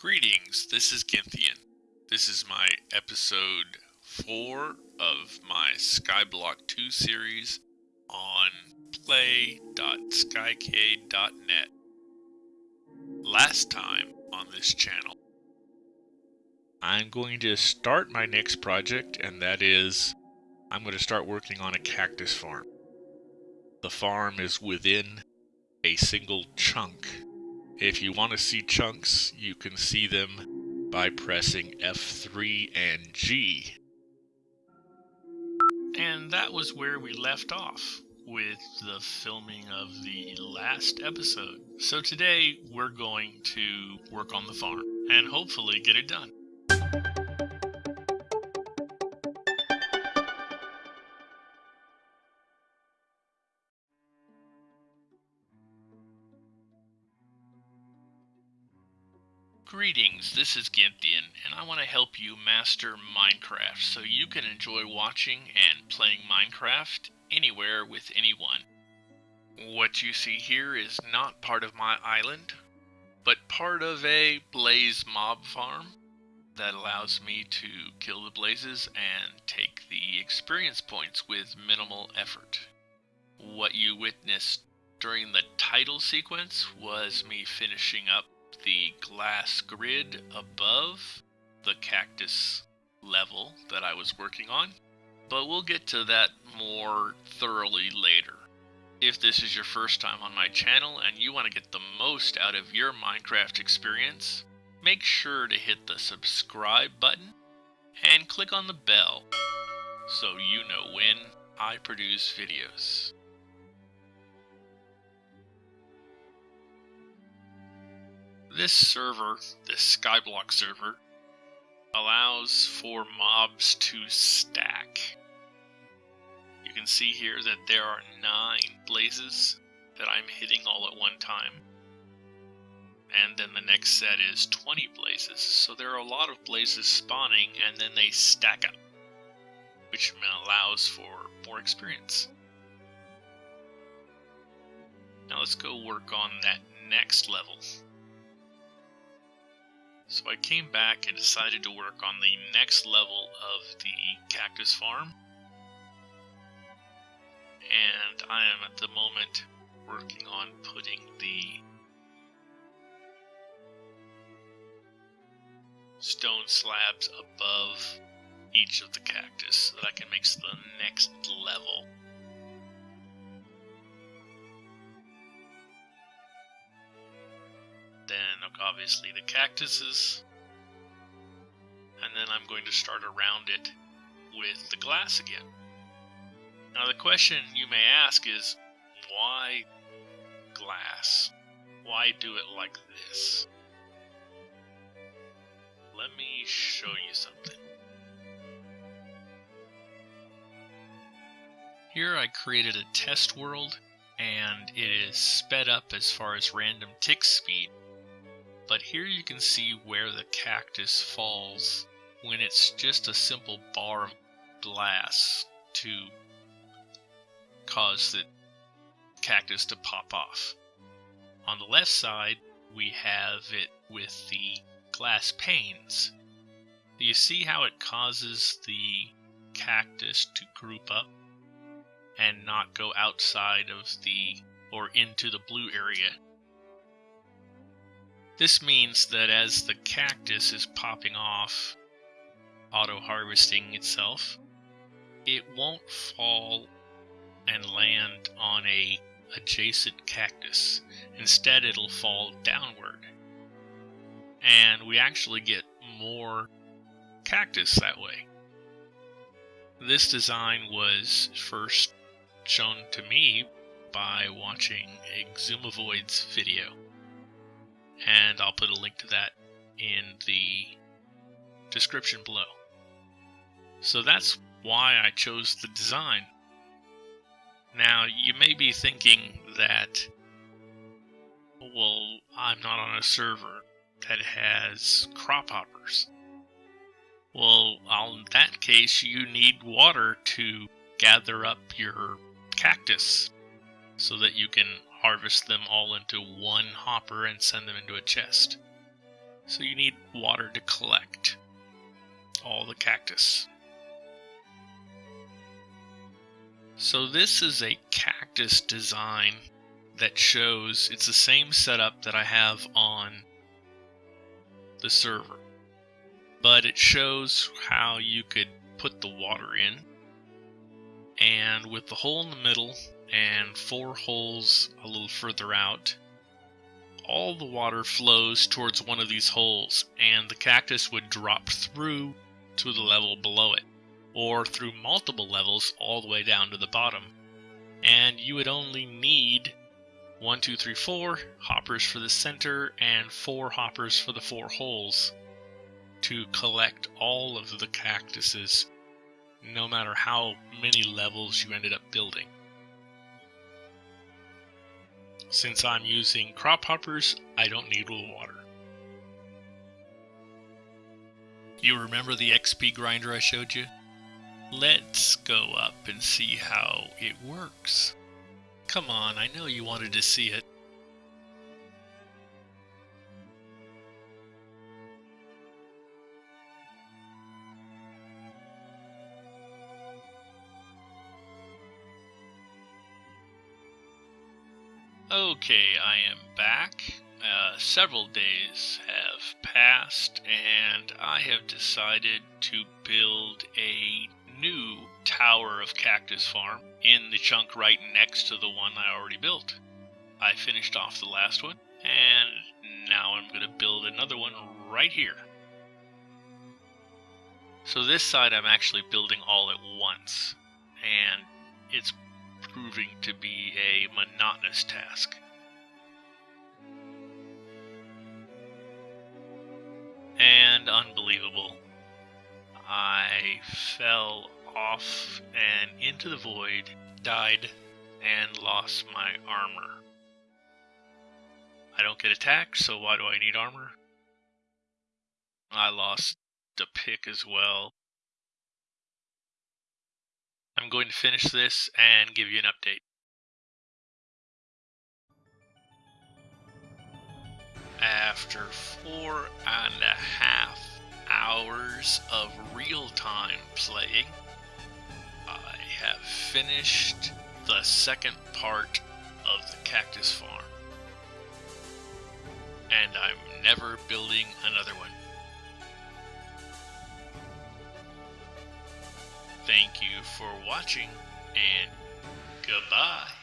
Greetings, this is Gynthian. This is my episode 4 of my Skyblock 2 series on play.skycade.net. Last time on this channel, I'm going to start my next project, and that is I'm going to start working on a cactus farm. The farm is within a single chunk if you want to see chunks, you can see them by pressing F3 and G. And that was where we left off with the filming of the last episode. So today we're going to work on the farm and hopefully get it done. Greetings, this is Gynthian, and I want to help you master Minecraft so you can enjoy watching and playing Minecraft anywhere with anyone. What you see here is not part of my island, but part of a blaze mob farm that allows me to kill the blazes and take the experience points with minimal effort. What you witnessed during the title sequence was me finishing up the glass grid above the cactus level that I was working on, but we'll get to that more thoroughly later. If this is your first time on my channel and you want to get the most out of your Minecraft experience, make sure to hit the subscribe button and click on the bell so you know when I produce videos. This server, this Skyblock server, allows for mobs to stack. You can see here that there are nine blazes that I'm hitting all at one time. And then the next set is 20 blazes. So there are a lot of blazes spawning and then they stack up, which allows for more experience. Now let's go work on that next level. So I came back and decided to work on the next level of the cactus farm. And I am at the moment working on putting the stone slabs above each of the cactus so that I can make the next level. Obviously the cactuses, and then I'm going to start around it with the glass again. Now the question you may ask is, why glass? Why do it like this? Let me show you something. Here I created a test world and it is sped up as far as random tick speed but here you can see where the cactus falls when it's just a simple bar of glass to cause the cactus to pop off. On the left side, we have it with the glass panes. Do you see how it causes the cactus to group up and not go outside of the or into the blue area this means that as the cactus is popping off, auto-harvesting itself, it won't fall and land on a adjacent cactus. Instead, it'll fall downward. And we actually get more cactus that way. This design was first shown to me by watching Xisumavoid's video and I'll put a link to that in the description below. So that's why I chose the design. Now, you may be thinking that, well, I'm not on a server that has crop hoppers. Well, in that case, you need water to gather up your cactus so that you can harvest them all into one hopper and send them into a chest. So you need water to collect all the cactus. So this is a cactus design that shows it's the same setup that I have on the server. But it shows how you could put the water in. And with the hole in the middle and four holes a little further out, all the water flows towards one of these holes and the cactus would drop through to the level below it or through multiple levels all the way down to the bottom. And you would only need one, two, three, four hoppers for the center and four hoppers for the four holes to collect all of the cactuses, no matter how many levels you ended up building. Since I'm using crop hoppers, I don't need water. You remember the XP grinder I showed you? Let's go up and see how it works. Come on, I know you wanted to see it. Okay, I am back. Uh, several days have passed, and I have decided to build a new tower of Cactus Farm in the chunk right next to the one I already built. I finished off the last one, and now I'm going to build another one right here. So this side I'm actually building all at once, and it's proving to be a monotonous task. Unbelievable. I fell off and into the void, died, and lost my armor. I don't get attacked, so why do I need armor? I lost the pick as well. I'm going to finish this and give you an update. After four and a half hours of real time playing, I have finished the second part of the Cactus Farm. And I'm never building another one. Thank you for watching, and goodbye.